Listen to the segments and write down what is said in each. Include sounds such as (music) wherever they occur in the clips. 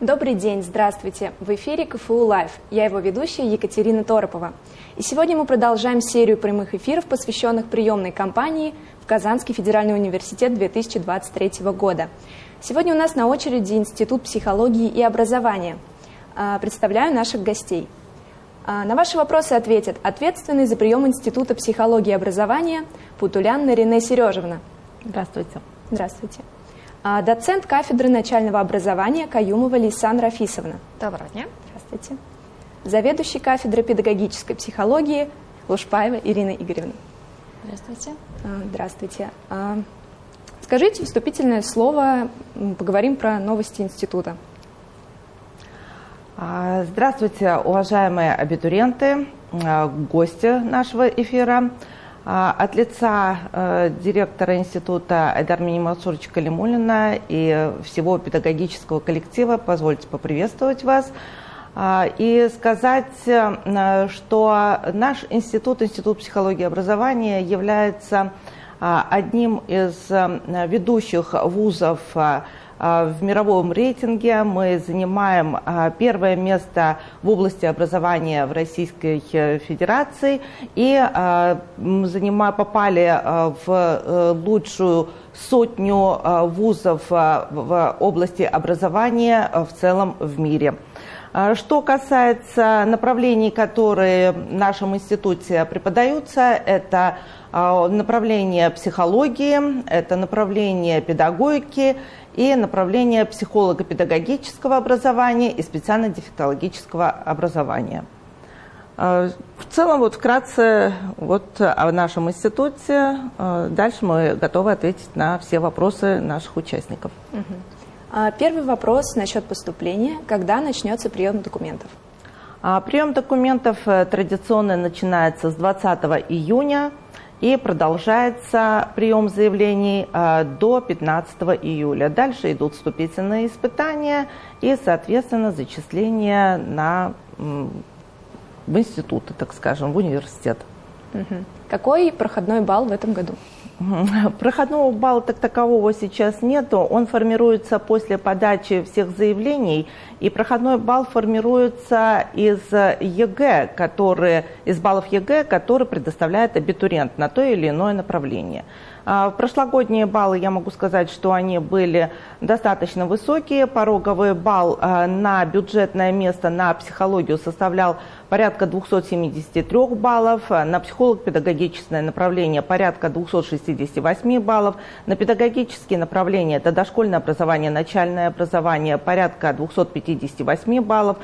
Добрый день, здравствуйте. В эфире КФУ Лайв. Я его ведущая Екатерина Торопова. И сегодня мы продолжаем серию прямых эфиров, посвященных приемной кампании в Казанский федеральный университет 2023 года. Сегодня у нас на очереди Институт психологии и образования. А, представляю наших гостей. А, на ваши вопросы ответят ответственный за прием Института психологии и образования Путулян Нарине Сережевна. Здравствуйте. Здравствуйте. А, доцент кафедры начального образования Каюмова Лисан Рафисовна. Доброго дня. Здравствуйте. Заведующий кафедрой педагогической психологии Лушпаева Ирина Игоревна. Здравствуйте. А, здравствуйте. А, скажите вступительное слово, поговорим про новости института. Здравствуйте, уважаемые абитуриенты, гости нашего эфира. А, от лица э, директора института Айдармини Мансуровича Калимулина и всего педагогического коллектива позвольте поприветствовать вас. А, и сказать, э, что наш институт, Институт психологии и образования, является а, одним из э, ведущих вузов в мировом рейтинге мы занимаем а, первое место в области образования в Российской э, Федерации и а, попали в э, лучшую сотню вузов в области образования в целом в мире. Что касается направлений, которые в нашем институте преподаются, это направление психологии, это направление педагогики, и направление психолого-педагогического образования и специально-дефектологического образования. А, в целом, вот вкратце вот о нашем институте. А, дальше мы готовы ответить на все вопросы наших участников. Угу. Первый вопрос насчет поступления. Когда начнется прием документов? Прием документов э, традиционно начинается с 20 июня и продолжается прием заявлений э, до 15 июля. Дальше идут вступительные испытания и, соответственно, зачисление на, в институты, так скажем, в университет. Какой проходной балл в этом году? Проходного балла так такового сейчас нету. Он формируется после подачи всех заявлений, и проходной балл формируется из ЕГЭ, которые, из баллов ЕГЭ, которые предоставляет абитуриент на то или иное направление. А, прошлогодние баллы, я могу сказать, что они были достаточно высокие. Пороговый балл а, на бюджетное место на психологию составлял порядка 273 баллов, на психолог-педагогическое направление порядка 268 баллов, на педагогические направления, это дошкольное образование, начальное образование, порядка 258 баллов.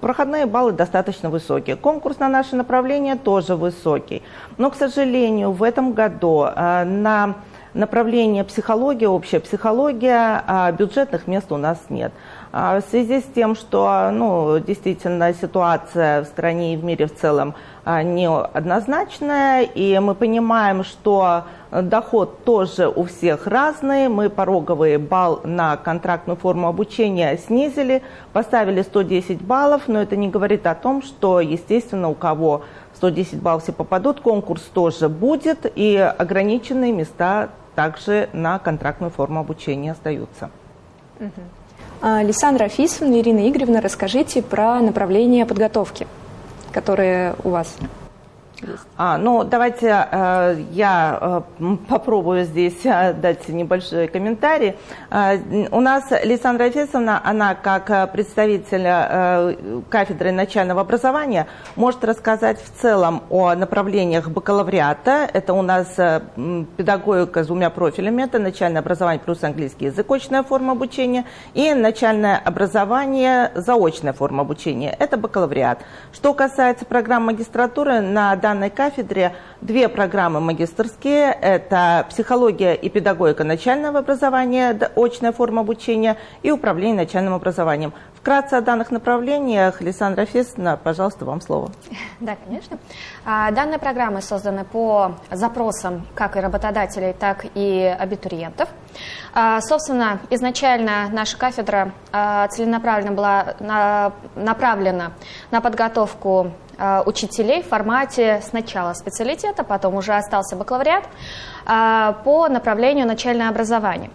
Проходные баллы достаточно высокие. Конкурс на наше направление тоже высокий. Но, к сожалению, в этом году а, на направление психология, общая психология, а бюджетных мест у нас нет. А в связи с тем, что ну, действительно ситуация в стране и в мире в целом а, неоднозначная, и мы понимаем, что доход тоже у всех разный, мы пороговый балл на контрактную форму обучения снизили, поставили 110 баллов, но это не говорит о том, что, естественно, у кого 110 баллов все попадут, конкурс тоже будет, и ограниченные места также на контрактную форму обучения остаются. Угу. Лисандра Рафисовна, Ирина Игоревна, расскажите про направление подготовки, которые у вас а, ну, давайте э, я э, попробую здесь э, дать небольшой комментарий. Э, у нас Лисандра Фесовна, она как э, представитель э, кафедры начального образования может рассказать в целом о направлениях бакалавриата. Это у нас э, педагогика с двумя профилями. Это начальное образование плюс английский язык, очная форма обучения, и начальное образование, заочная форма обучения. Это бакалавриат. Что касается программ магистратуры, на данной кафедре две программы магистрские. Это психология и педагогика начального образования, очная форма обучения и управление начальным образованием. Вкратце о данных направлениях. Лиссандра Фесна, пожалуйста, вам слово. (laughs) Да, конечно. А, данные программы созданы по запросам как и работодателей, так и абитуриентов. А, собственно, изначально наша кафедра а, целенаправленно была направлена на подготовку учителей в формате сначала специалитета, потом уже остался бакалавриат по направлению начальное образование.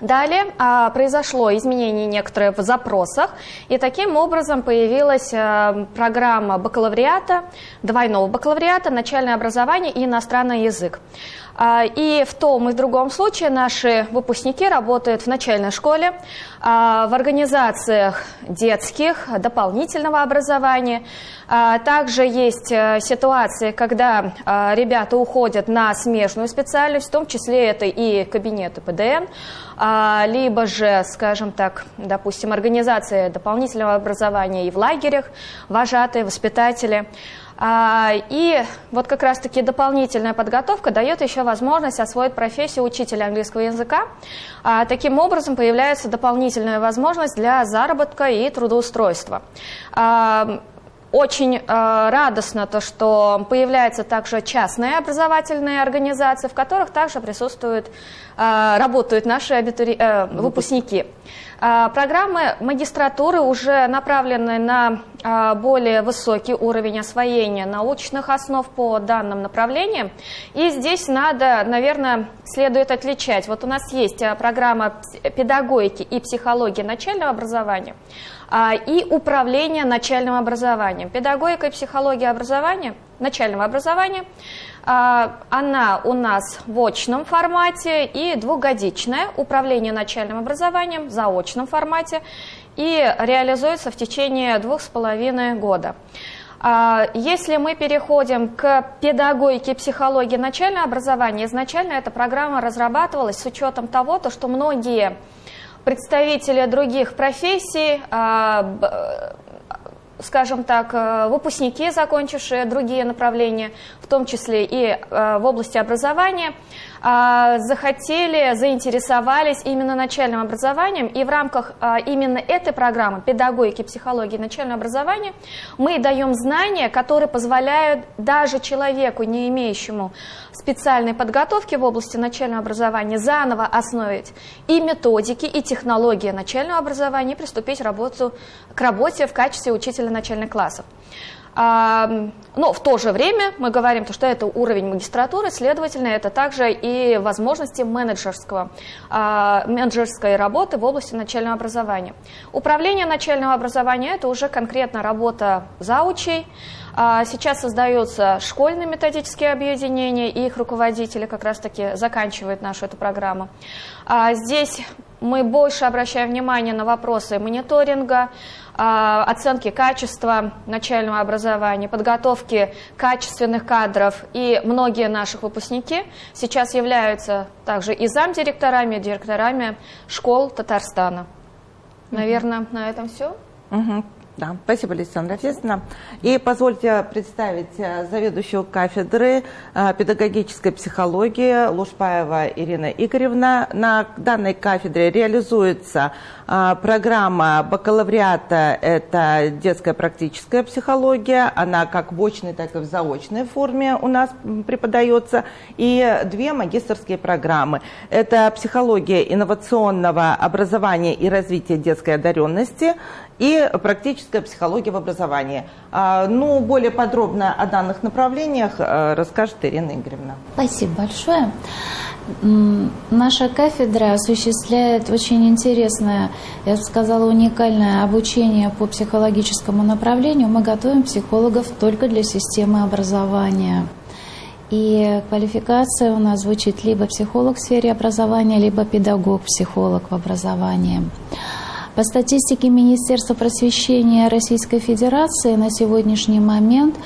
Далее а, произошло изменение некоторые в запросах, и таким образом появилась а, программа бакалавриата, двойного бакалавриата, начальное образование и иностранный язык. А, и в том и в другом случае наши выпускники работают в начальной школе, а, в организациях детских, дополнительного образования. А, также есть э, ситуации, когда ребята уходят на смежную специальность, в том числе это и кабинеты ПДН, либо же, скажем так, допустим, организации дополнительного образования и в лагерях, вожатые, воспитатели. А, и вот как раз-таки дополнительная подготовка дает еще возможность освоить профессию учителя английского языка. А, таким образом появляется дополнительная возможность для заработка и трудоустройства. А, очень радостно то, что появляются также частные образовательные организации, в которых также присутствуют, работают наши абитури... Э, выпускники. А, программы магистратуры уже направлены на а, более высокий уровень освоения научных основ по данным направлениям. И здесь надо, наверное, следует отличать. Вот у нас есть а, программа педагогики и психологии начального образования и управление начальным образованием. Педагогика и психология образования, начального образования – она у нас в очном формате и двухгодичная управление начальным образованием в заочном формате и реализуется в течение двух с половиной года. А, если мы переходим к педагогике психологии начального образования, изначально эта программа разрабатывалась с учетом того, что многие представители других профессий а, скажем так, э, выпускники, закончившие другие направления, в том числе и э, в области образования, захотели, заинтересовались именно начальным образованием, и в рамках а, именно этой программы педагогики, психологии начального образования мы даем знания, которые позволяют даже человеку, не имеющему специальной подготовки в области начального образования, заново основить и методики, и технологии начального образования, и приступить к работе в качестве учителя начальных классов. Но в то же время мы говорим, что это уровень магистратуры, следовательно, это также и возможности менеджерского, а, менеджерской работы в области начального образования. Управление начального образования – это уже конкретно работа заучей. А, сейчас создаются школьные методические объединения, и их руководители как раз-таки заканчивают нашу эту программу. А, здесь мы больше обращаем внимание на вопросы мониторинга, оценки качества начального образования, подготовки качественных кадров. И многие наших выпускники сейчас являются также и замдиректорами, и директорами школ Татарстана. Наверное, на этом все. Угу. Да, спасибо, Александра Фесовна. И позвольте представить э, заведующую кафедры э, педагогической психологии Лушпаева Ирина Игоревна. На данной кафедре реализуется э, программа бакалавриата, это детская практическая психология. Она как в очной, так и в заочной форме у нас преподается. И две магистрские программы. Это психология инновационного образования и развития детской одаренности и практическая психология в образовании. А, ну, более подробно о данных направлениях э, расскажет Ирина Игоревна. Спасибо большое. Наша кафедра осуществляет очень интересное, я бы сказала, уникальное обучение по психологическому направлению. Мы готовим психологов только для системы образования. И квалификация у нас звучит либо психолог в сфере образования, либо педагог-психолог в образовании. По статистике Министерства просвещения Российской Федерации на сегодняшний момент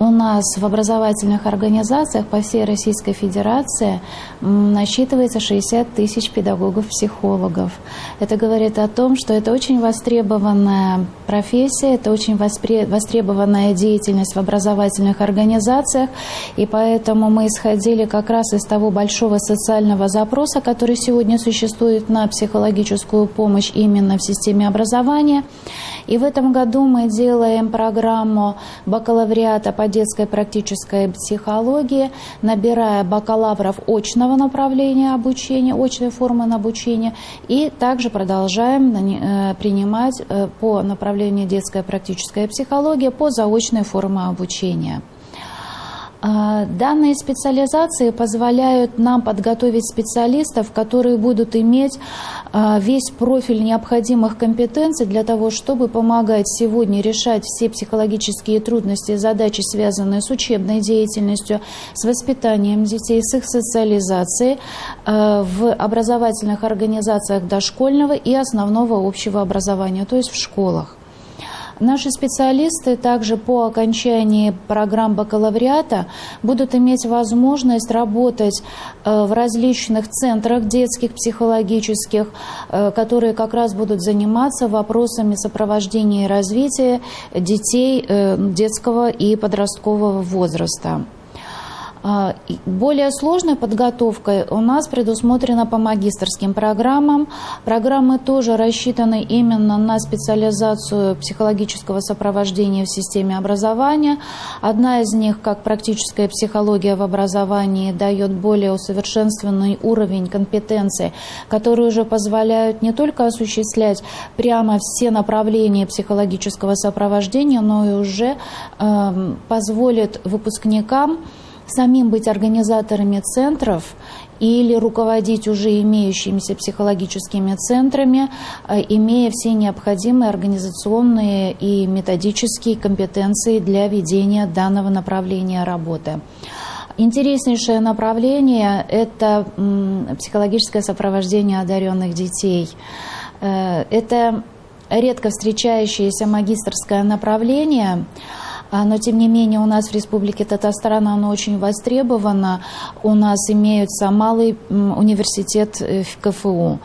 у нас в образовательных организациях по всей Российской Федерации насчитывается 60 тысяч педагогов-психологов. Это говорит о том, что это очень востребованная профессия, это очень востребованная деятельность в образовательных организациях, и поэтому мы исходили как раз из того большого социального запроса, который сегодня существует на психологическую помощь именно в системе образования. И в этом году мы делаем программу бакалавриата по детской практической психологии, набирая бакалавров очного направления обучения, очной формы обучения, и также продолжаем э, принимать э, по направлению детская практическая психология по заочной форме обучения. А, данные специализации позволяют нам подготовить специалистов, которые будут иметь а, весь профиль необходимых компетенций для того, чтобы помогать сегодня решать все психологические трудности и задачи, связанные с учебной деятельностью, с воспитанием детей, с их социализацией а, в образовательных организациях дошкольного и основного общего образования, то есть в школах. Наши специалисты также по окончании программ бакалавриата будут иметь возможность работать э, в различных центрах детских, психологических, э, которые как раз будут заниматься вопросами сопровождения и развития детей э, детского и подросткового возраста. А, более сложная подготовка у нас предусмотрена по магистрским программам. Программы тоже рассчитаны именно на специализацию психологического сопровождения в системе образования. Одна из них, как практическая психология в образовании, дает более усовершенствованный уровень компетенции, которые уже позволяют не только осуществлять прямо все направления психологического сопровождения, но и уже э, позволит выпускникам самим быть организаторами центров или руководить уже имеющимися психологическими центрами, э, имея все необходимые организационные и методические компетенции для ведения данного направления работы. Интереснейшее направление – это психологическое сопровождение одаренных детей. Э, это редко встречающееся магистрское направление – но тем не менее у нас в Республике Татарстан оно очень востребовано. У нас имеется малый университет э, в КФУ.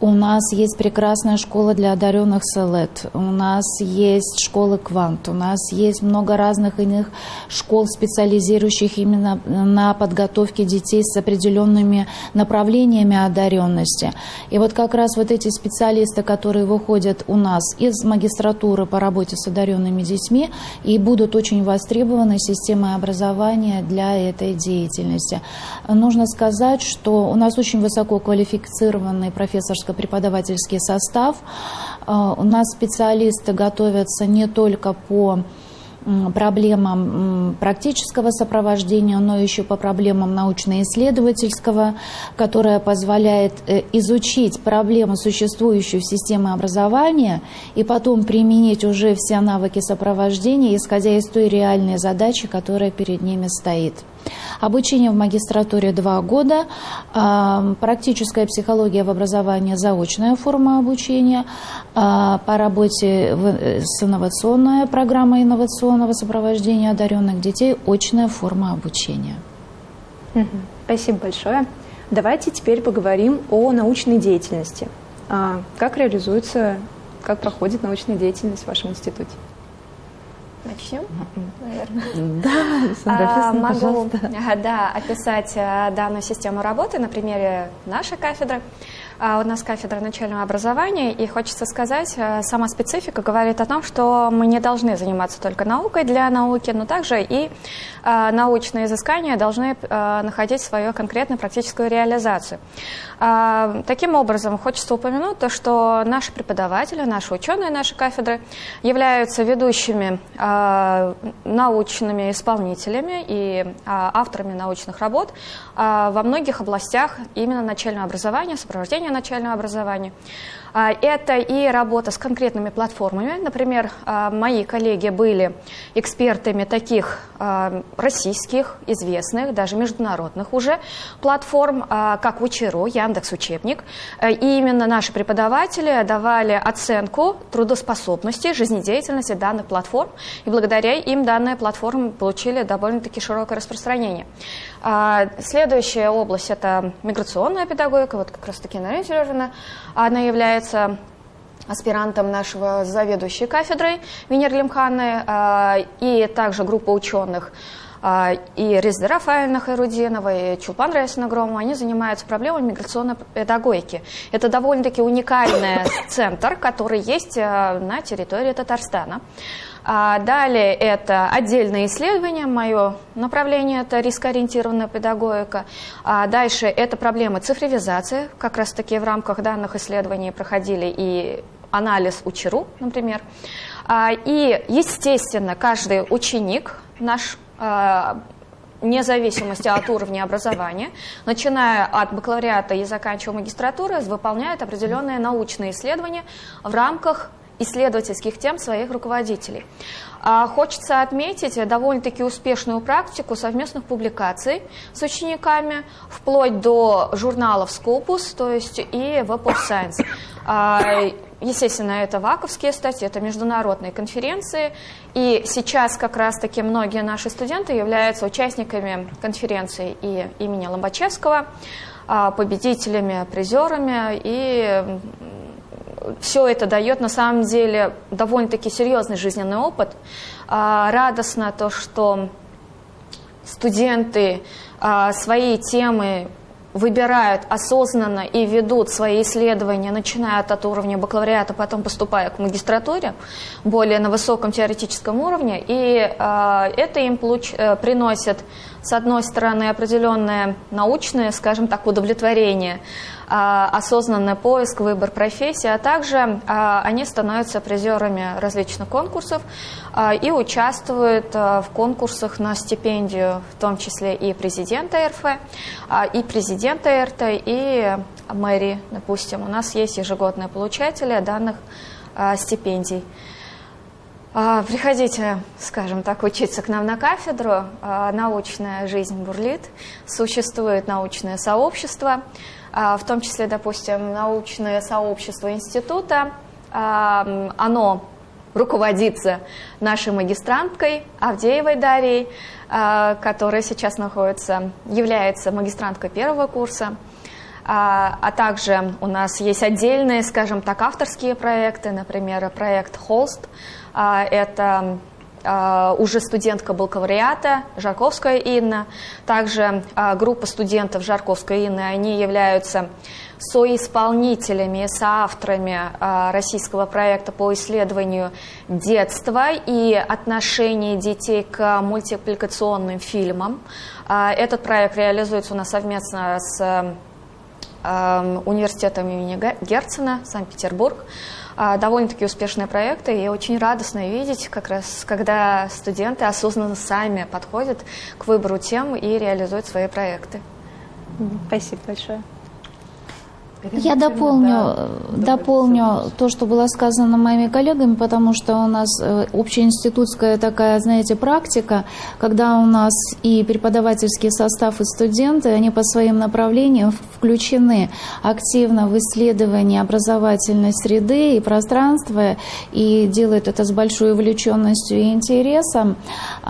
У нас есть прекрасная школа для одаренных СЛЭД, у нас есть школы Квант, у нас есть много разных иных школ, специализирующих именно на подготовке детей с определенными направлениями одаренности. И вот как раз вот эти специалисты, которые выходят у нас из магистратуры по работе с одаренными детьми и будут очень востребованы системой образования для этой деятельности. Нужно сказать, что у нас очень высоко квалифицированный профессорский преподавательский состав. А, у нас специалисты готовятся не только по проблемам практического сопровождения, но еще по проблемам научно-исследовательского, которая позволяет э, изучить проблему, существующую в системе образования, и потом применить уже все навыки сопровождения, исходя из той реальной задачи, которая перед ними стоит. Обучение в магистратуре два года, а, практическая психология в образовании, заочная форма обучения, а, по работе с инновационной программой инновационного сопровождения одаренных детей, очная форма обучения. Спасибо большое. Давайте теперь поговорим о научной деятельности. А, как реализуется, как проходит научная деятельность в вашем институте? Начнем, наверное. Да, Александра, а, могу, пожалуйста. Да, описать э, данную систему работы на примере нашей кафедры. А, у нас кафедра начального образования, и хочется сказать, э, сама специфика говорит о том, что мы не должны заниматься только наукой для науки, но также и э, научные изыскания должны э, находить свою конкретную практическую реализацию. А, таким образом, хочется упомянуть то, что наши преподаватели, наши ученые нашей кафедры являются ведущими научными исполнителями и авторами научных работ во многих областях именно начального образования, сопровождения начального образования. А, это и работа с конкретными платформами. Например, а, мои коллеги были экспертами таких а, российских, известных, даже международных уже платформ, как Учеру, Яндекс Учебник. И именно наши преподаватели давали оценку трудоспособности, жизнедеятельности данных платформ. И благодаря им данные платформы получили довольно-таки широкое распространение. Следующая область – это миграционная педагогика. Вот как раз-таки Нарина Сережина, она является аспирантом нашего заведующей кафедрой Венер Лимханы а, и также группа ученых а, и Резда Рафаэльна Хайрудинова, и Чулпан Раисина Громова, они занимаются проблемами миграционной педагогики. Это довольно-таки уникальный центр, который есть а, на территории Татарстана. А далее это отдельные исследования, мое направление это рискоориентированная педагогика. А дальше это проблемы цифровизации, как раз таки в рамках данных исследований проходили и анализ УЧРУ, например. А, и, естественно, каждый ученик наш а, вне зависимости от уровня образования, начиная от бакалавриата и заканчивая магистратурой, выполняют определенные научные исследования в рамках исследовательских тем своих руководителей. А хочется отметить довольно-таки успешную практику совместных публикаций с учениками, вплоть до журналов Scopus, то есть и Web of Science. А, естественно, это ваковские статьи, это международные конференции. И сейчас как раз-таки многие наши студенты являются участниками конференции и имени Ломбачевского, а, победителями, призерами. И все это дает на самом деле довольно-таки серьезный жизненный опыт. А, радостно то, что студенты а, свои темы выбирают осознанно и ведут свои исследования, начиная от уровня бакалавриата, потом поступая к магистратуре, более на высоком теоретическом уровне, и э, это им получ, э, приносит, с одной стороны, определенное научное, скажем так, удовлетворение, а, осознанный поиск, выбор профессии, а также а, они становятся призерами различных конкурсов а, и участвуют в конкурсах на стипендию, в том числе и президента РФ, и президента РТ, и мэрии, допустим. У нас есть ежегодные получатели данных стипендий. Приходите, скажем так, учиться к нам на кафедру. Научная жизнь бурлит, существует научное сообщество. А, в том числе, допустим, научное сообщество института, а, оно руководится нашей магистранткой Авдеевой Дарьей, а, которая сейчас находится, является магистранткой первого курса. А также у нас есть отдельные, скажем так, авторские проекты, например, проект «Холст». Это а, уже студентка бакалавриата Жарковская Инна. Также а, группа студентов Жарковской Инны, они являются соисполнителями, соавторами а, российского проекта по исследованию детства и отношений детей к мультипликационным фильмам. Этот проект реализуется у нас совместно с университетом имени Герцена, Санкт-Петербург. А, довольно-таки успешные проекты, и очень радостно видеть, как раз, когда студенты осознанно сами подходят к выбору тем и реализуют свои проекты. Спасибо большое. Я дополню, да, дополню то, что было сказано моими коллегами, потому что у нас э, общеинститутская такая, знаете, практика, когда у нас и преподавательский состав, и студенты, они по своим направлениям включены активно в исследование образовательной среды и пространства, и делают это с большой увлеченностью и интересом.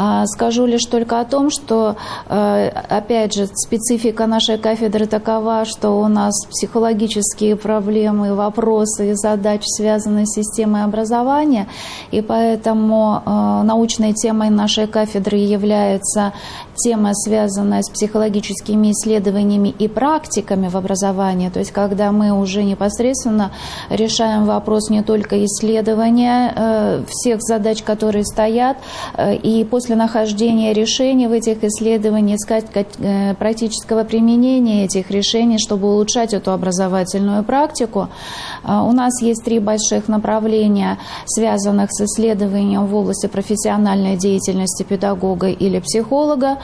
А, скажу лишь только о том, что, э, опять же, специфика нашей кафедры такова, что у нас психологические проблемы, вопросы и задачи, связанные с системой образования. И поэтому э, научной темой нашей кафедры является тема, связанная с психологическими исследованиями и практиками в образовании. То есть когда мы уже непосредственно решаем вопрос не только исследования э, всех задач, которые стоят, э, и после нахождения решений в этих исследованиях искать э, практического применения этих решений, чтобы улучшать эту образовательную практику. У нас есть три больших направления, связанных с исследованием в области профессиональной деятельности педагога или психолога,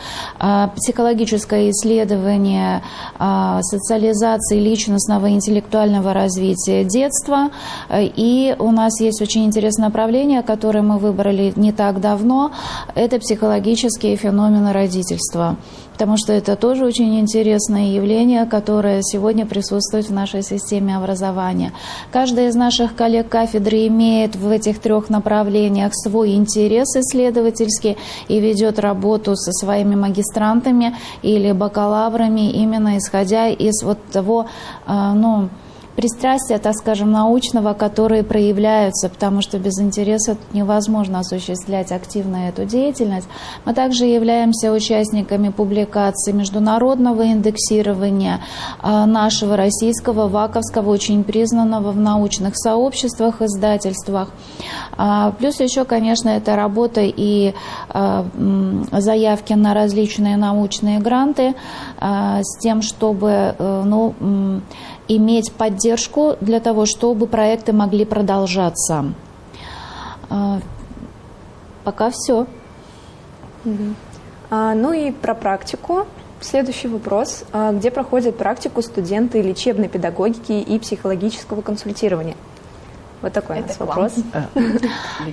психологическое исследование а, социализации личностного и интеллектуального развития детства. И у нас есть очень интересное направление, которое мы выбрали не так давно. Это психологические феномены родительства потому что это тоже очень интересное явление, которое сегодня присутствует в нашей системе образования. Каждый из наших коллег кафедры имеет в этих трех направлениях свой интерес исследовательский и ведет работу со своими магистрантами или бакалаврами, именно исходя из вот того, а, ну, пристрастия, так скажем, научного, которые проявляются, потому что без интереса невозможно осуществлять активно эту деятельность. Мы также являемся участниками публикации международного индексирования а, нашего российского, ваковского, очень признанного в научных сообществах, издательствах. А, плюс еще, конечно, это работа и а, заявки на различные научные гранты с тем, чтобы э, ну, иметь поддержку для того, чтобы проекты могли продолжаться. А, пока все. А, ну и про практику. Следующий вопрос. А, где проходят практику студенты лечебной педагогики и психологического консультирования? Вот такой Это (laughs) у нас вопрос.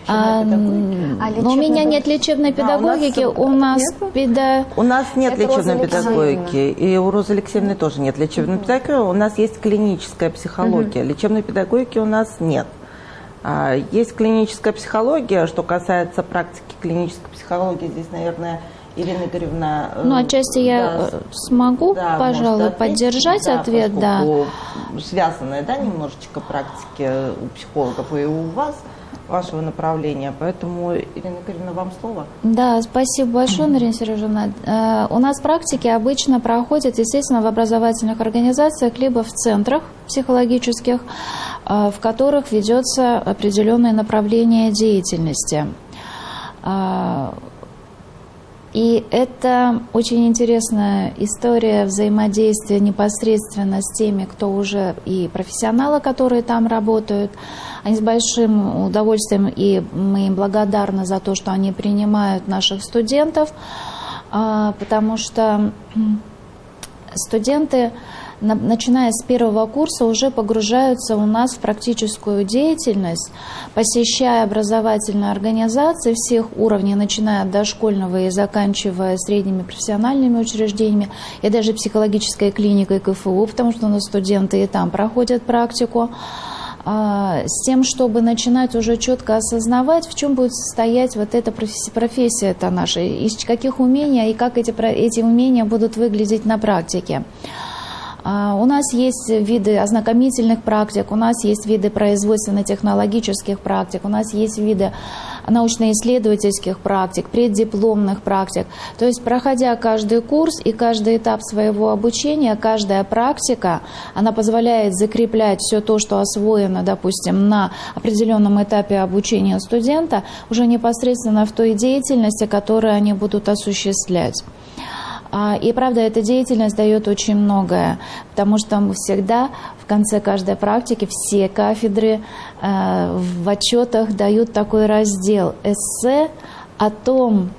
А, ну, у меня нет лечебной педагогики, у нас педа... У нас нет лечебной педагогики, и у Розы Алексеевны тоже нет лечебной педагогики, у нас есть клиническая психология, лечебной педагогики у нас нет. А, есть клиническая психология, что касается практики клинической психологии, здесь, наверное, Ирина Игоревна... Э, ну, отчасти я э, смогу, да, пожалуй, ответить, поддержать да, ответ, да. Связанная, да, немножечко практики у психологов и у вас вашего направления. Поэтому, Ирина Игоревна, вам слово. Да, спасибо большое, Нарина Сережевна. Э, у нас практики обычно проходят, естественно, в образовательных организациях, либо в центрах психологических, в которых ведется определенное направление деятельности. И это очень интересная история взаимодействия непосредственно с теми, кто уже и профессионалы, которые там работают. Они с большим удовольствием, и мы им благодарны за то, что они принимают наших студентов, а, потому что студенты начиная с первого курса, уже погружаются у нас в практическую деятельность, посещая образовательные организации всех уровней, начиная от дошкольного и заканчивая средними профессиональными учреждениями, и даже психологической клиникой КФУ, потому что у нас студенты и там проходят практику а, с тем, чтобы начинать уже четко осознавать, в чем будет состоять вот эта профессия, профессия это наша, из каких умений и как эти, эти умения будут выглядеть на практике. А, у нас есть виды ознакомительных практик, у нас есть виды производственно-технологических практик, у нас есть виды научно-исследовательских практик, преддипломных практик. То есть, проходя каждый курс и каждый этап своего обучения, каждая практика, она позволяет закреплять все то, что освоено, допустим, на определенном этапе обучения студента, уже непосредственно в той деятельности, которую они будут осуществлять. А, и правда, эта деятельность дает очень многое, потому что мы всегда в конце каждой практики все кафедры э, в отчетах дают такой раздел эссе о том,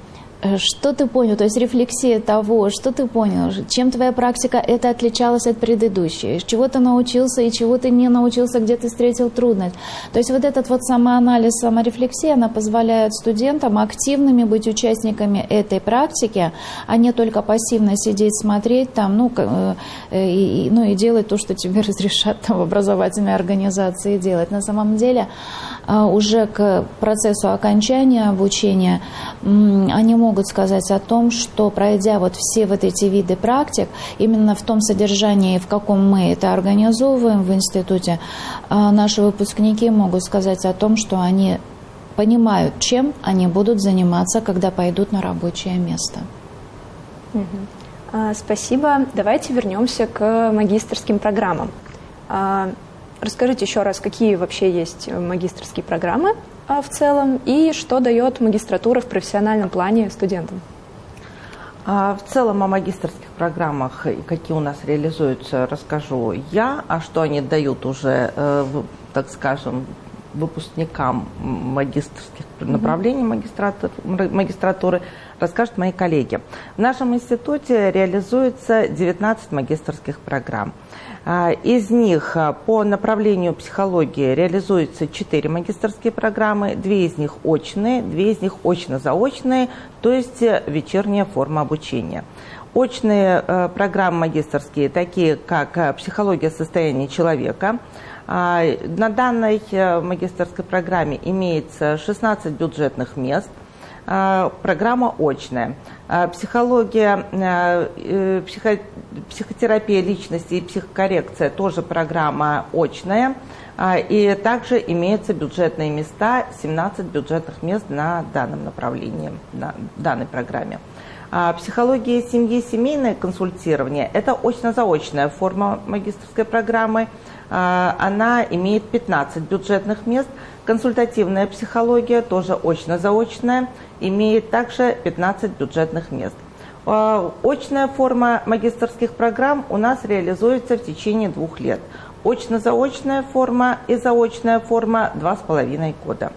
что ты понял, то есть рефлексия того, что ты понял, чем твоя практика это отличалась от предыдущей, чего ты научился и чего ты не научился, где ты встретил трудность. То есть вот этот вот самоанализ, саморефлексия, она позволяет студентам активными быть участниками этой практики, а не только пассивно сидеть, смотреть там, ну, э, и, ну и делать то, что тебе (laughs) разрешат там в образовательной организации делать. На самом деле уже к процессу окончания обучения они могут сказать о том, что пройдя вот все вот эти виды практик, именно в том содержании, в каком мы это организовываем в институте, а, наши выпускники могут сказать о том, что они понимают, чем они будут заниматься, когда пойдут на рабочее место. Угу. Спасибо. Давайте вернемся к магистрским программам. Расскажите еще раз, какие вообще есть магистрские программы а, в целом и что дает магистратура в профессиональном плане студентам? А, в целом о магистрских программах какие у нас реализуются, расскажу я, а что они дают уже, э, так скажем, выпускникам магистрских направлений магистратуры, расскажут мои коллеги. В нашем институте реализуется 19 магистрских программ. А, из них а, по направлению психологии реализуются 4 магистрские программы, две из них очные, две из них очно-заочные, то есть э, вечерняя форма обучения. Очные э, программы магистрские, такие как э, психология состояния человека, а, на данной магистрской программе имеется 16 бюджетных мест – программа очная. А, психология, а, э, психо, психотерапия личности и психокоррекция тоже программа очная. И также имеются бюджетные места, 17 бюджетных мест на данном направлении, на данной программе. Психология семьи, семейное консультирование – это очно-заочная форма магистрской программы. Она имеет 15 бюджетных мест. Консультативная психология, тоже очно-заочная, имеет также 15 бюджетных мест. А, очная форма магистрских программ у нас реализуется в течение двух лет. Очно-заочная форма и заочная форма – два с половиной года.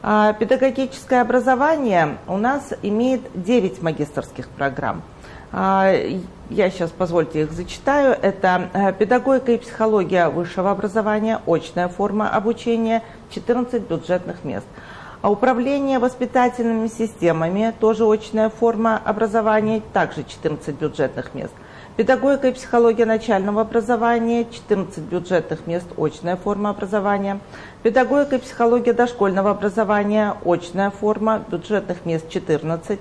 А, педагогическое образование у нас имеет 9 магистрских программ. А, я сейчас, позвольте, их зачитаю. Это э, педагогика и психология высшего образования, очная форма обучения, 14 бюджетных мест. А управление воспитательными системами, тоже очная форма образования, также 14 бюджетных мест. Педагогика и психология начального образования, 14 бюджетных мест, очная форма образования. Педагогика и психология дошкольного образования, очная форма, бюджетных мест 14.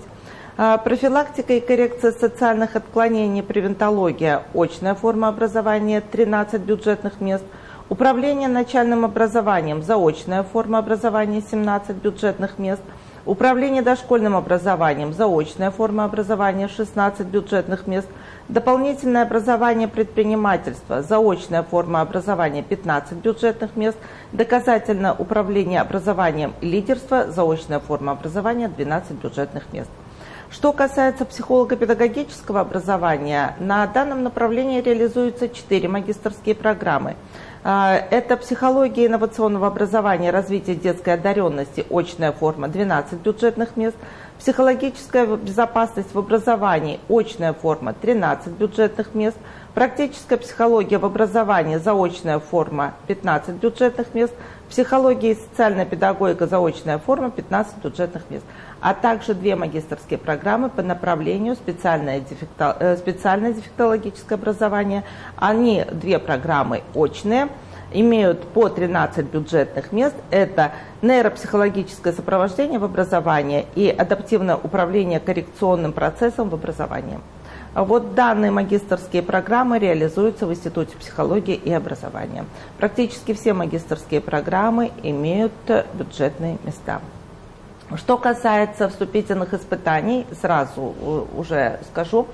А, профилактика и коррекция социальных отклонений, превентология, очная форма образования, 13 бюджетных мест. Управление начальным образованием, заочная форма образования, 17 бюджетных мест. Управление дошкольным образованием, заочная форма образования, 16 бюджетных мест. Дополнительное образование предпринимательства, заочная форма образования, 15 бюджетных мест. Доказательное управление образованием и лидерство, заочная форма образования, 12 бюджетных мест. Что касается психолого-педагогического образования, на данном направлении реализуются четыре магистрские программы. А, это психология инновационного образования, развитие детской одаренности, очная форма, 12 бюджетных мест. Психологическая безопасность в образовании, очная форма, 13 бюджетных мест. Практическая психология в образовании, заочная форма, 15 бюджетных мест. Психология и социальная педагогика, заочная форма, 15 бюджетных мест а также две магистрские программы по направлению специальное, э, дефектологическое образование. Они, две программы очные, имеют по 13 бюджетных мест. Это нейропсихологическое сопровождение в образовании и адаптивное управление коррекционным процессом в образовании. Вот данные магистрские программы реализуются в Институте психологии и образования. Практически все магистрские программы имеют бюджетные места. Что касается вступительных испытаний, сразу э, уже скажу,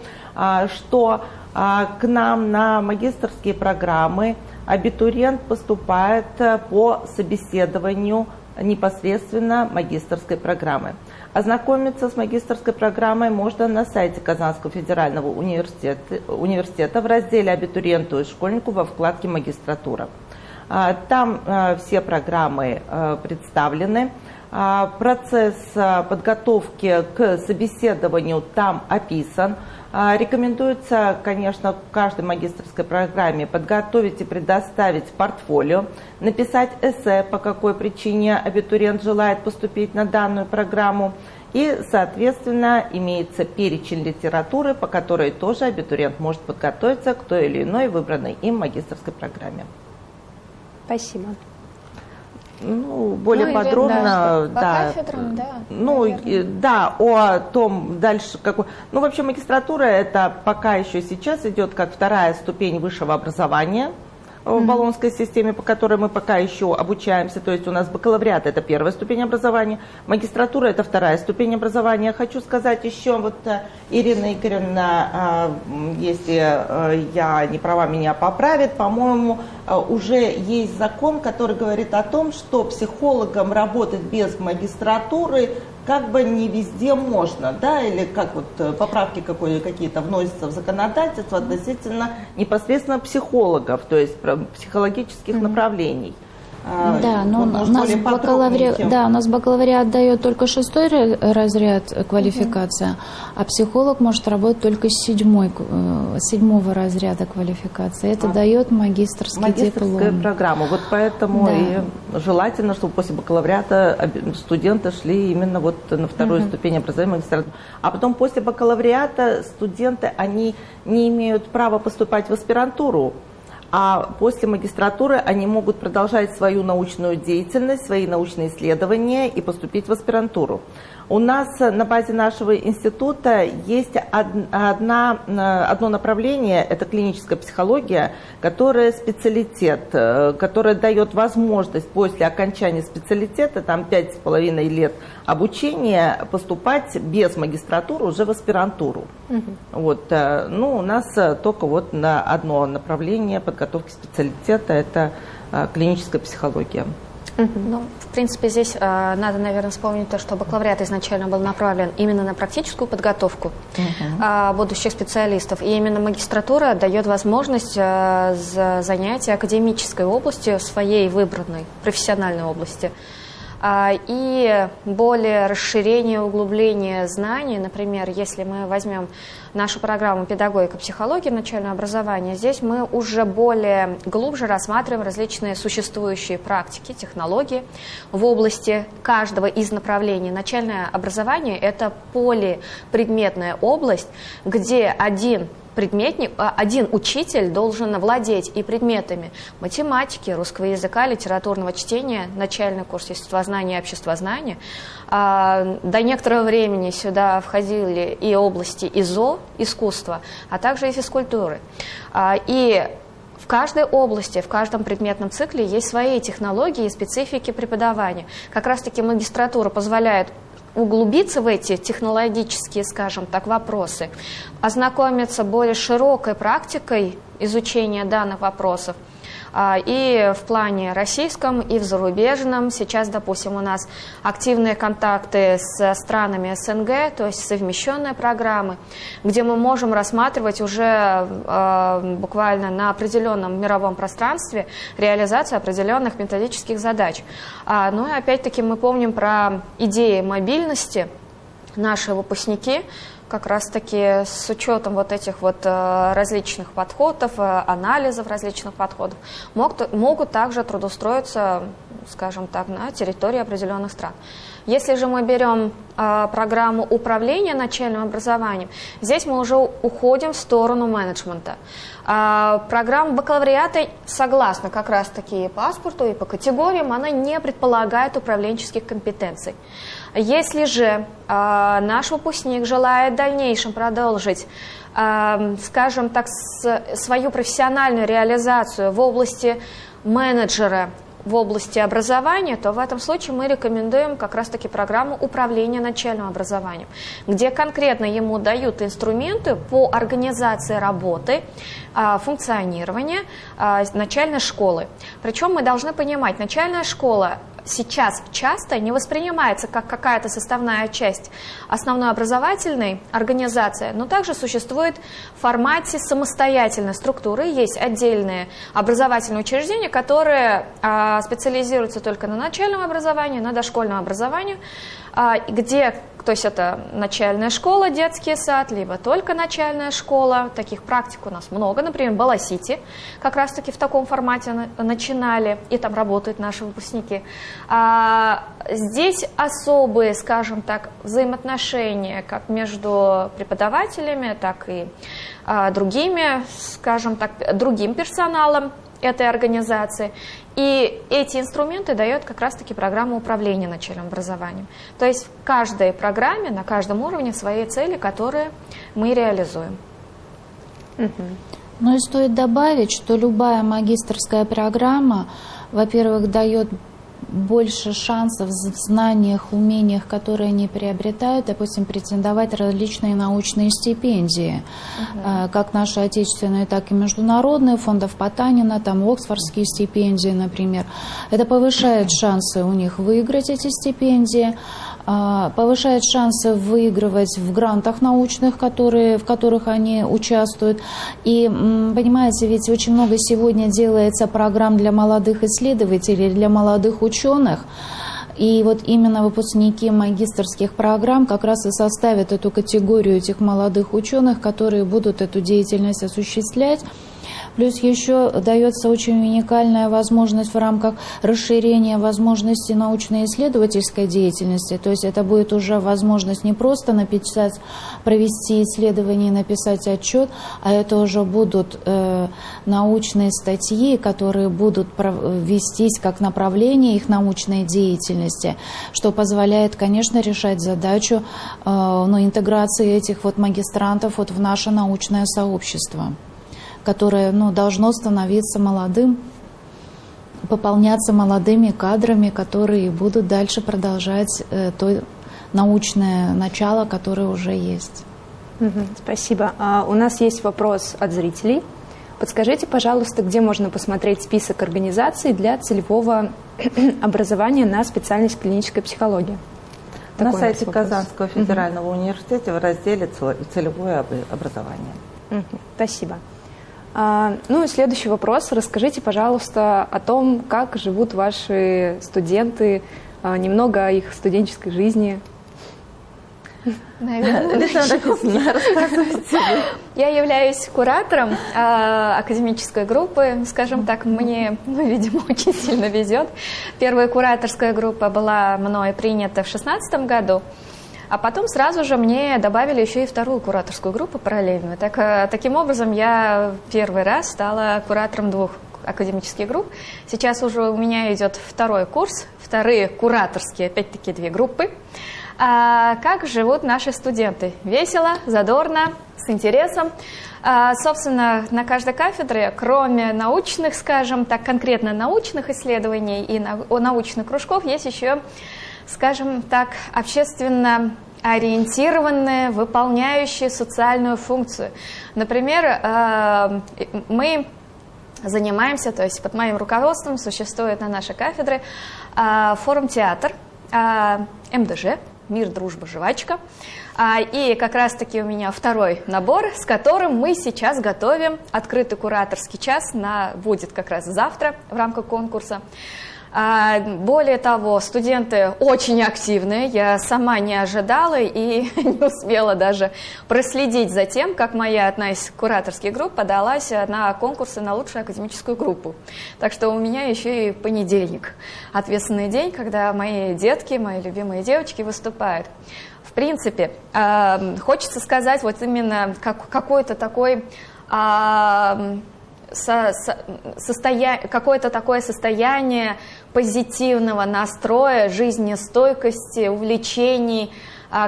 что а, к нам на магистрские программы абитуриент поступает э, по собеседованию непосредственно магистрской программы. Ознакомиться с магистрской программой можно на сайте Казанского федерального университета, университета в разделе «Абитуриенту и школьнику» во вкладке «Магистратура». А, там э, все программы представлены. А, процесс а, подготовки к собеседованию там описан. А, рекомендуется, конечно, в каждой магистрской программе подготовить и предоставить портфолио, написать эссе, по какой причине абитуриент желает поступить на данную программу, и, соответственно, имеется перечень литературы, по которой тоже абитуриент может подготовиться к той или иной выбранной им магистрской программе. Спасибо. Ну, более ну, подробно, да. По кафедрам, да. Ну, да, о том дальше какой. Ну, вообще магистратура это пока еще сейчас идет как вторая ступень высшего образования в баллонской системе, по которой мы пока еще обучаемся. То есть у нас бакалавриат – это первая ступень образования, магистратура – это вторая ступень образования. Хочу сказать еще, вот э, Ирина Игоревна, а, если э, я не права, меня поправит, по-моему, э, уже есть закон, который говорит о том, что психологам работать без магистратуры как бы не везде можно, да, или как вот э, поправки какие-то вносятся в законодательство относительно непосредственно психологов, то есть психологических mm-hmm. направлений. А, да, но вот, у, нас бакалавриат, да, у нас бакалавриат дает только шестой разряд квалификация, угу. а психолог может работать только с седьмой, э, седьмого разряда квалификации. Это а. дает магистрский Магистрская диплом. программа. Вот поэтому да. и желательно, чтобы после бакалавриата студенты шли именно вот на вторую угу. ступень образования магистратуры. А потом после бакалавриата студенты, они не имеют права поступать в аспирантуру а после магистратуры они могут продолжать свою научную деятельность, свои научные исследования и поступить в аспирантуру. У нас на базе нашего института есть одна, одно направление, это клиническая психология, которая специалитет, э, которая дает возможность после окончания специалитета, там пять с половиной лет обучения, поступать без магистратуры уже в аспирантуру. Угу. Вот, э, ну, у нас э, только вот на одно направление подготовки специалитета, это клиническая психология. Ну, в принципе, здесь э, надо, наверное, вспомнить то, что бакалавриат изначально был направлен именно на практическую подготовку э, будущих специалистов. И именно магистратура дает возможность э, занятия академической областью, своей выбранной профессиональной области. А, и более расширение, углубление знаний. Например, если мы возьмем нашу программу «Педагогика, психология, начального образования», здесь мы уже более глубже рассматриваем различные существующие практики, технологии в области каждого из направлений. Начальное образование – это полипредметная область, где один предметник, а, один учитель должен владеть и предметами математики, русского языка, литературного чтения, начальный курс естествознания и обществознания. А, до некоторого времени сюда входили и области ИЗО, искусства, а также и физкультуры. А, и в каждой области, в каждом предметном цикле есть свои технологии и специфики преподавания. Как раз-таки магистратура позволяет углубиться в эти технологические, скажем так, вопросы, ознакомиться более широкой практикой изучения данных вопросов – и в плане российском, и в зарубежном. Сейчас, допустим, у нас активные контакты с странами СНГ, то есть совмещенные программы, где мы можем рассматривать уже а, буквально на определенном мировом пространстве реализацию определенных методических задач. А, ну и опять-таки мы помним про идеи мобильности. Наши выпускники как раз-таки с учетом вот этих вот э, различных подходов, э, анализов различных подходов, могут, могут также трудоустроиться, скажем так, на территории определенных стран. Если же мы берем э, программу управления начальным образованием, здесь мы уже уходим в сторону менеджмента. Э, программа бакалавриата, согласно как раз-таки и паспорту, и по категориям, она не предполагает управленческих компетенций. Если же э, наш выпускник желает в дальнейшем продолжить, э, скажем так, свою профессиональную реализацию в области менеджера, в области образования, то в этом случае мы рекомендуем как раз-таки программу управления начальным образованием, где конкретно ему дают инструменты по организации работы, а, функционирования а, начальной школы. Причем мы должны понимать, начальная школа сейчас часто не воспринимается как какая-то составная часть основной образовательной организации, но также существует в формате самостоятельной структуры. Есть отдельные образовательные учреждения, которые а, специализируются только на начальном образовании, на дошкольном образовании, где то есть это начальная школа, детский сад, либо только начальная школа. Таких практик у нас много. Например, Баласити как раз-таки в таком формате начинали, и там работают наши выпускники. А здесь особые, скажем так, взаимоотношения как между преподавателями, так и а, другими, скажем так, другим персоналом этой организации. И эти инструменты дает как раз-таки программа управления начальным образованием. То есть в каждой программе, на каждом уровне свои цели, которые мы реализуем. Ну и стоит добавить, что любая магистрская программа, во-первых, дает больше шансов в знаниях, умениях, которые они приобретают, допустим, претендовать различные научные стипендии, uh-huh. как наши отечественные, так и международные, фондов Потанина, там Оксфордские стипендии, например. Это повышает шансы у них выиграть эти стипендии. А, повышает шансы выигрывать в грантах научных, которые, в которых они участвуют. И, понимаете, ведь очень много сегодня делается программ для молодых исследователей, для молодых ученых. И вот именно выпускники магистрских программ как раз и составят эту категорию этих молодых ученых, которые будут эту деятельность осуществлять. Плюс еще дается очень уникальная возможность в рамках расширения возможностей научно-исследовательской деятельности. То есть это будет уже возможность не просто написать, провести исследование написать отчет, а это уже будут э, научные статьи, которые будут вестись как направление их научной деятельности, что позволяет, конечно, решать задачу э, ну, интеграции этих вот магистрантов вот в наше научное сообщество которое ну, должно становиться молодым, пополняться молодыми кадрами, которые будут дальше продолжать э, то научное начало, которое уже есть. спасибо. А у нас есть вопрос от зрителей. Подскажите, пожалуйста, где можно посмотреть список организаций для целевого (clears throat) образования на специальность клинической психологии? Такой на сайте Казанского федерального угу. университета в разделе «Целевое образование». Угу. Спасибо. А, ну и следующий вопрос. Расскажите, пожалуйста, о том, как живут ваши студенты а, немного о их студенческой жизни. Наверное, (laughs) Я являюсь куратором э, академической группы. Скажем так, мне, ну, видимо, (laughs) очень сильно везет. Первая кураторская группа была мной принята в 2016 году. А потом сразу же мне добавили еще и вторую кураторскую группу параллельную. Так, э, таким образом, я первый раз стала куратором двух академических групп. Сейчас уже у меня идет второй курс, вторые кураторские, опять-таки, две группы. А как живут наши студенты? Весело, задорно, с интересом. А, собственно, на каждой кафедре, кроме научных, скажем так, конкретно научных исследований и научных кружков, есть еще скажем так, общественно ориентированные, выполняющие социальную функцию. Например, э, мы занимаемся, то есть под моим руководством существует на нашей кафедре э, форум-театр э, МДЖ, «Мир, дружба, жвачка». И как раз-таки у меня второй набор, с которым мы сейчас готовим открытый кураторский час, на, будет как раз завтра в рамках конкурса. А, более того, студенты очень активные, я сама не ожидала и (laughs) не успела даже проследить за тем, как моя одна из кураторских групп подалась на конкурсы на лучшую академическую группу. Так что у меня еще и понедельник, ответственный день, когда мои детки, мои любимые девочки выступают. В принципе, а, хочется сказать вот именно как, какой-то такой а, со, со, какое-то такое состояние позитивного настроя, жизнестойкости, увлечений,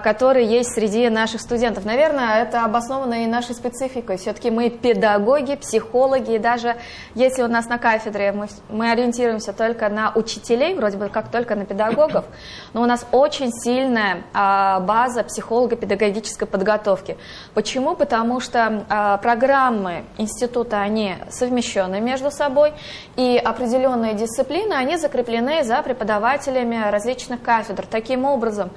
которые есть среди наших студентов. Наверное, это обосновано и нашей спецификой. Все-таки мы педагоги, психологи, и даже если у нас на кафедре мы, мы ориентируемся только на учителей, вроде бы как только на педагогов, но у нас очень сильная а, база психолого-педагогической подготовки. Почему? Потому что а, программы института, они совмещены между собой, и определенные дисциплины, они закреплены за преподавателями различных кафедр. Таким образом,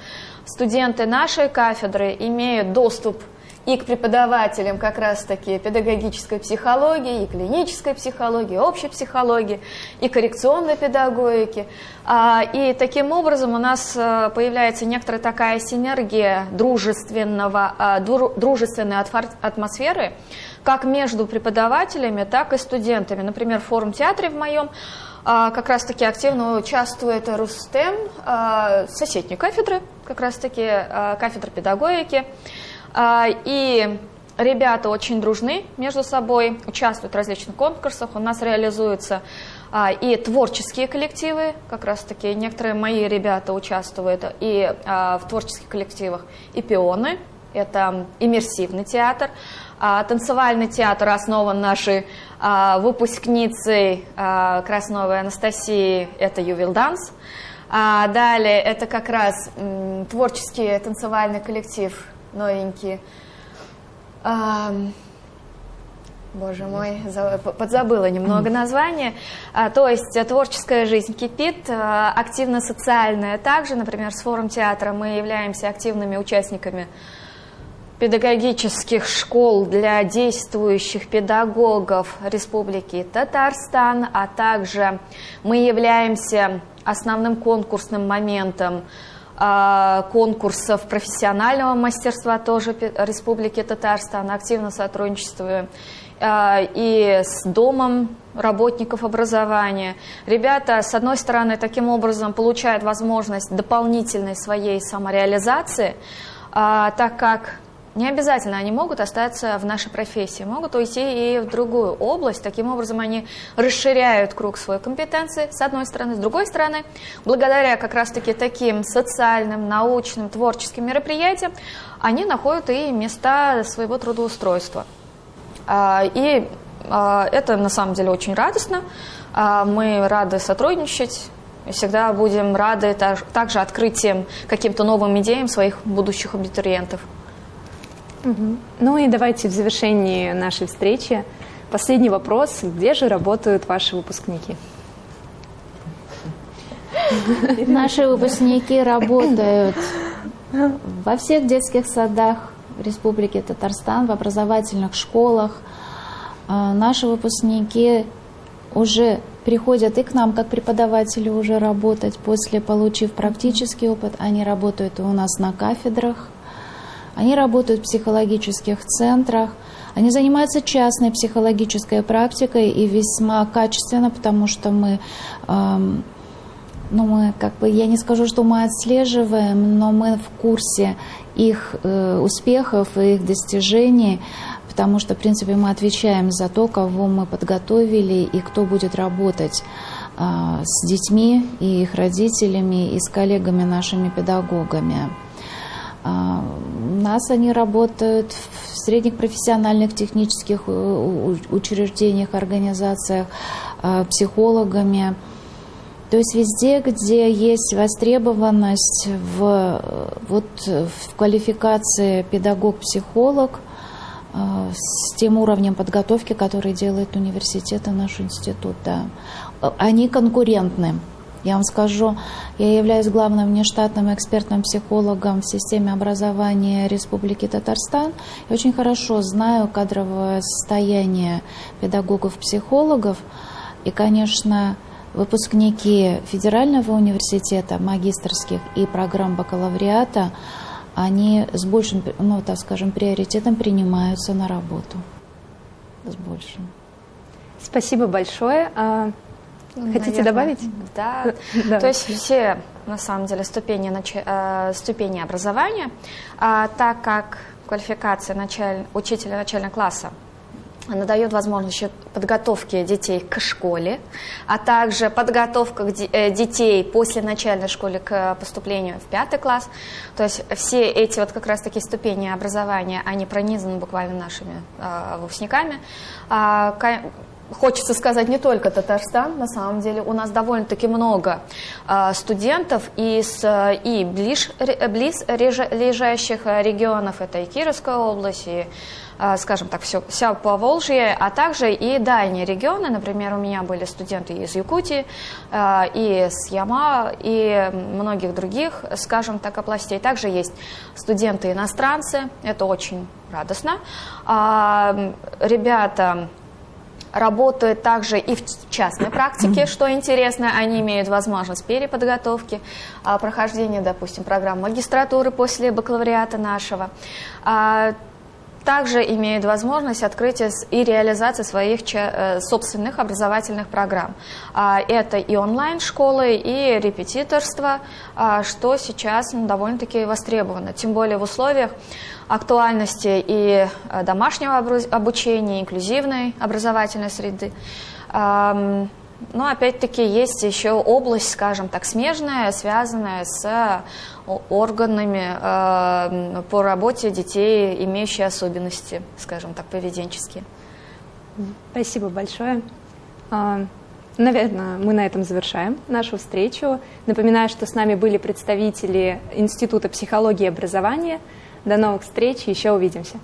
студенты нашей кафедры имеют доступ и к преподавателям как раз-таки педагогической психологии, и клинической психологии, общей психологии, и коррекционной педагогики. А, и таким образом у нас э, появляется некоторая такая синергия дружественного, а, дружественной атмосферы, как между преподавателями, так и студентами. Например, форум-театре в моем как раз-таки активно участвует Рустем, а, соседней кафедры, как раз-таки а, кафедра педагогики. И ребята очень дружны между собой, участвуют в различных конкурсах. У нас реализуются и творческие коллективы, как раз-таки некоторые мои ребята участвуют и в творческих коллективах, и пионы, это иммерсивный театр. А, танцевальный театр основан нашей а, выпускницей а, Красновой Анастасии, это Ювил Данс. А далее это как раз творческий танцевальный коллектив новенький. А, Боже мой, подзабыла немного (laughs) название. А, то есть творческая жизнь кипит, а, активно-социальная также. Например, с форум театра мы являемся активными участниками педагогических школ для действующих педагогов Республики Татарстан, а также мы являемся основным конкурсным моментом а, конкурсов профессионального мастерства тоже Республики Татарстан. Активно сотрудничествуем а, и с Домом работников образования. Ребята, с одной стороны, таким образом получают возможность дополнительной своей самореализации, а, так как не обязательно они могут остаться в нашей профессии, могут уйти и в другую область. Таким образом, они расширяют круг своей компетенции, с одной стороны. С другой стороны, благодаря как раз-таки таким социальным, научным, творческим мероприятиям, они находят и места своего трудоустройства. А, и а, это на самом деле очень радостно. А, мы рады сотрудничать, всегда будем рады также открытием каким-то новым идеям своих будущих абитуриентов. Ну и давайте в завершении нашей встречи последний вопрос. Где же работают ваши выпускники? Наши выпускники работают во всех детских садах Республики Татарстан, в образовательных школах. А, наши выпускники уже приходят и к нам как преподаватели уже работать, после получив практический опыт, они работают у нас на кафедрах, они работают в психологических центрах, они занимаются частной психологической практикой и весьма качественно, потому что мы, эм, ну мы как бы, я не скажу, что мы отслеживаем, но мы в курсе их э, успехов и их достижений, потому что, в принципе, мы отвечаем за то, кого мы подготовили и кто будет работать э, с детьми и их родителями и с коллегами нашими педагогами. А, у нас они работают в средних профессиональных технических э, учреждениях, организациях, а, психологами. То есть везде, где есть востребованность в, вот, в квалификации педагог-психолог, а, с тем уровнем подготовки, который делает университет и наш институт, да. Они конкурентны. Я вам скажу, я являюсь главным внештатным экспертным психологом в системе образования Республики Татарстан и очень хорошо знаю кадровое состояние педагогов-психологов. И, конечно, выпускники Федерального университета, магистрских и программ бакалавриата, они с большим, ну, так скажем, приоритетом принимаются на работу. С большим. Спасибо большое. А, Хотите Наверное, добавить? (laughs) Да. То есть все, на самом деле, ступени, э, ступени образования, а, так как квалификация началь... учителя начального класса она дает возможность подготовки детей к школе, а также подготовка э, детей после начальной школы к поступлению в пятый класс. То есть все эти вот как раз таки ступени образования, они пронизаны буквально нашими э, выпускниками. А, хочется сказать не только Татарстан, на самом деле у нас довольно-таки много э, студентов из и ближ, близ лежащих регионов, это и Кировская область, и, э, скажем так, все, вся Поволжье, а также и дальние регионы, например, у меня были студенты из Якутии, э, и с Яма, и многих других, скажем так, областей. Также есть студенты-иностранцы, это очень радостно. Ребята работают также и в частной практике, что интересно, они имеют возможность переподготовки, а, прохождения, допустим, программ магистратуры после бакалавриата нашего. А, также имеют возможность открытия и реализации своих э, собственных образовательных программ. А, это и онлайн-школы, и репетиторство, что сейчас ну, довольно-таки востребовано. Тем более в условиях актуальности и э, домашнего обучения, инклюзивной образовательной среды. Но опять-таки есть еще область, скажем так, смежная, связанная с органами э, по работе детей, имеющие особенности, скажем так, поведенческие. Спасибо большое. А, наверное, мы на этом завершаем нашу встречу. Напоминаю, что с нами были представители Института психологии и образования – до новых встреч, еще увидимся.